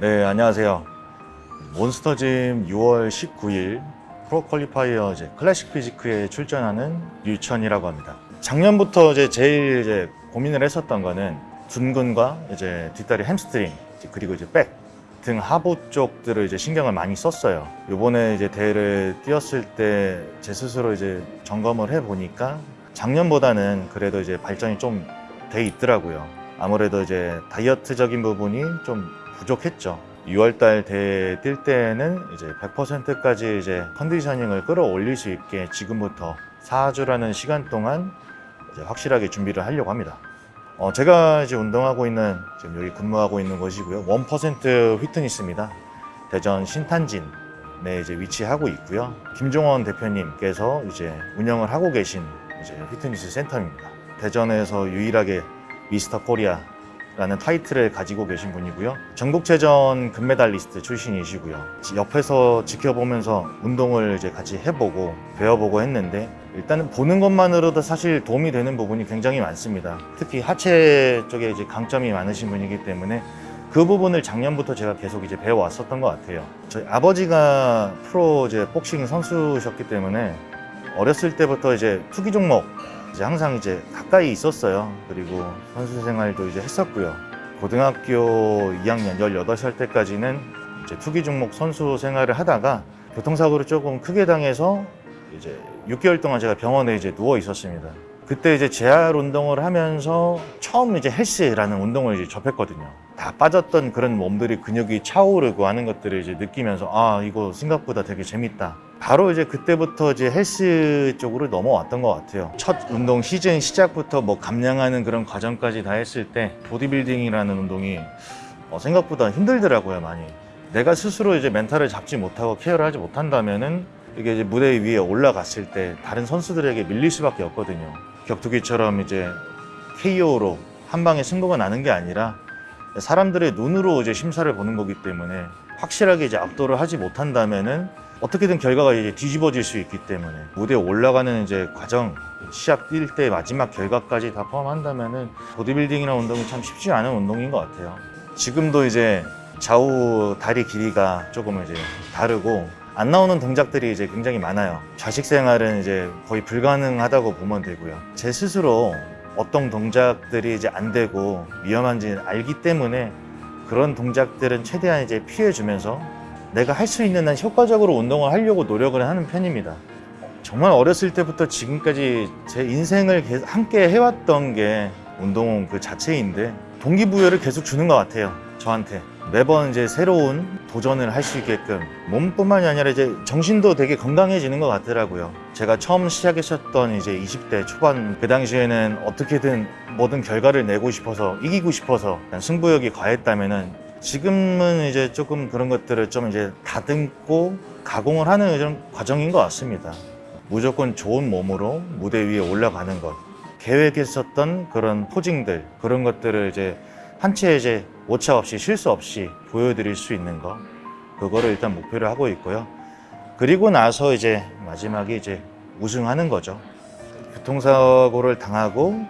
네, 안녕하세요. 몬스터짐 6월 19일 프로 qualifier classic physique에 출전하는 류천이라고 합니다. 작년부터 이제 제일 이제 고민을 했었던 거는 둔근과 이제 뒷다리 햄스트링 그리고 이제 백 등 하부 쪽들을 이제 신경을 많이 썼어요. 이번에 이제 대회를 뛰었을 때 제 스스로 이제 점검을 해 보니까 작년보다는 그래도 이제 발전이 좀 돼 있더라고요. 아무래도 이제 다이어트적인 부분이 좀 부족했죠. 6월달 대회 뛸 때는 이제 100%까지 이제 컨디셔닝을 끌어올릴 수 있게 지금부터 4주라는 시간 동안 확실하게 준비를 하려고 합니다. 어, 제가 이제 운동하고 있는 지금 여기 근무하고 있는 곳이고요. 1% 휘트니스입니다. 대전 신탄진 에 이제 위치하고 있고요. 김종원 대표님께서 이제 운영을 하고 계신 이제 휘트니스 센터입니다. 대전에서 유일하게 미스터 코리아 라는 타이틀을 가지고 계신 분이고요. 전국체전 금메달리스트 출신이시고요. 지- 옆에서 지켜보면서 운동을 이제 같이 해보고 배워보고 했는데 일단은 보는 것만으로도 사실 도움이 되는 부분이 굉장히 많습니다. 특히 하체 쪽에 이제 강점이 많으신 분이기 때문에 그 부분을 작년부터 제가 계속 이제 배워왔었던 것 같아요. 저희 아버지가 프로 이제 복싱 선수셨기 때문에 어렸을 때부터 이제 투기 종목 이제 항상 이제 가까이 있었어요. 그리고 선수 생활도 이제 했었고요. 고등학교 2학년 18살 때까지는 이제 투기 종목 선수 생활을 하다가 교통사고를 조금 크게 당해서 이제 6개월 동안 제가 병원에 이제 누워 있었습니다. 그때 이제 재활 운동을 하면서 처음 이제 헬스라는 운동을 이제 접했거든요. 다 빠졌던 그런 몸들이 근육이 차오르고 하는 것들을 이제 느끼면서 아 이거 생각보다 되게 재밌다. 바로 이제 그때부터 이제 헬스 쪽으로 넘어왔던 것 같아요. 첫 운동 시즌 시작부터 뭐 감량하는 그런 과정까지 다 했을 때 보디빌딩이라는 운동이 어, 생각보다 힘들더라고요 많이. 내가 스스로 이제 멘탈을 잡지 못하고 케어를 하지 못한다면은 이게 이제 무대 위에 올라갔을 때 다른 선수들에게 밀릴 수밖에 없거든요. 격투기처럼 이제 KO로 한 방에 승부가 나는 게 아니라 사람들의 눈으로 이제 심사를 보는 거기 때문에 확실하게 이제 압도를 하지 못한다면은 어떻게든 결과가 이제 뒤집어질 수 있기 때문에 무대에 올라가는 이제 과정 시합 뛸 때 마지막 결과까지 다 포함한다면은 보디빌딩이라는 운동이 참 쉽지 않은 운동인 것 같아요. 지금도 이제 좌우 다리 길이가 조금 이제 다르고 안 나오는 동작들이 이제 굉장히 많아요. 좌식 생활은 이제 거의 불가능하다고 보면 되고요. 제 스스로 어떤 동작들이 이제 안 되고 위험한지 알기 때문에 그런 동작들은 최대한 이제 피해주면서 내가 할 수 있는 한 효과적으로 운동을 하려고 노력을 하는 편입니다. 정말 어렸을 때부터 지금까지 제 인생을 계- 함께 해왔던 게 운동 그 자체인데 동기부여를 계속 주는 것 같아요. 저한테 매번 이제 새로운 도전을 할 수 있게끔 몸뿐만이 아니라 이제 정신도 되게 건강해지는 것 같더라고요. 제가 처음 시작했었던 이제 20대 초반 그 당시에는 어떻게든 모든 결과를 내고 싶어서 이기고 싶어서 승부욕이 과했다면은 지금은 이제 조금 그런 것들을 좀 이제 다듬고 가공을 하는 이런 과정인 것 같습니다. 무조건 좋은 몸으로 무대 위에 올라가는 것. 계획했었던 그런 포징들, 그런 것들을 이제 한 채 이제 오차 없이 실수 없이 보여드릴 수 있는 거. 그거를 일단 목표로 하고 있고요. 그리고 나서 이제 마지막에 이제 우승하는 거죠. 교통사고를 당하고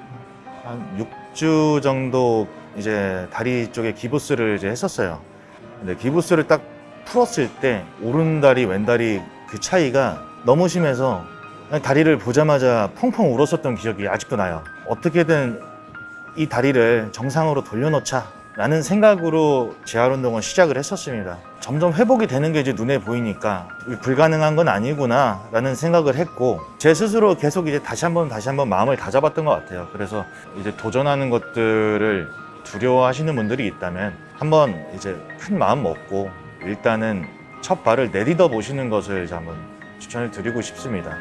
한 6주 정도 이제 다리 쪽에 기부스를 이제 했었어요. 근데 기부스를 딱 풀었을 때 오른다리 왼다리 그 차이가 너무 심해서 다리를 보자마자 펑펑 울었었던 기억이 아직도 나요. 어떻게든 이 다리를 정상으로 돌려놓자 라는 생각으로 재활 운동을 시작을 했었습니다. 점점 회복이 되는 게 이제 눈에 보이니까 불가능한 건 아니구나 라는 생각을 했고 제 스스로 계속 이제 다시 한번 다시 한번 마음을 다잡았던 것 같아요. 그래서 이제 도전하는 것들을 두려워하시는 분들이 있다면 한번 이제 큰 마음 먹고 일단은 첫 발을 내딛어 보시는 것을 한번 추천을 드리고 싶습니다.